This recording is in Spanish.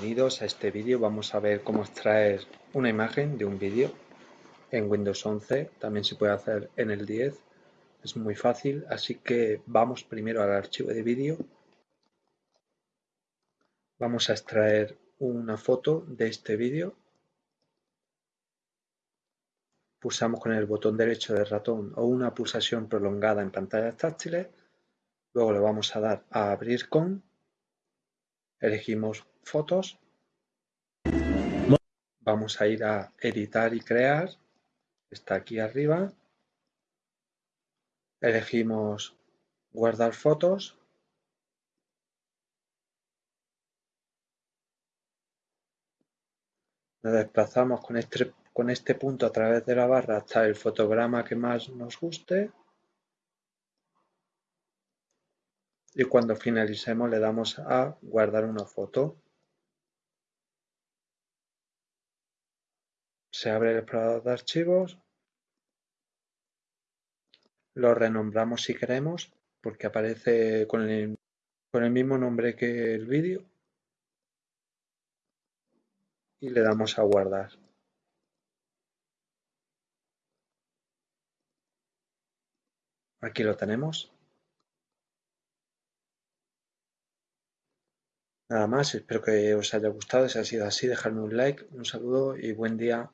Bienvenidos a este vídeo. Vamos a ver cómo extraer una imagen de un vídeo en Windows 11. También se puede hacer en el 10. Es muy fácil, así que vamos primero al archivo de vídeo. Vamos a extraer una foto de este vídeo. Pulsamos con el botón derecho del ratón o una pulsación prolongada en pantallas táctiles. Luego le vamos a dar a abrir con elegimos fotos, vamos a ir a editar y crear, está aquí arriba, elegimos guardar fotos, nos desplazamos con este, con este punto a través de la barra hasta el fotograma que más nos guste y cuando finalicemos le damos a guardar una foto. Se abre el explorador de archivos. Lo renombramos si queremos porque aparece con el, con el mismo nombre que el vídeo. Y le damos a guardar. Aquí lo tenemos. Nada más, espero que os haya gustado. Si ha sido así, dejadme un like, un saludo y buen día.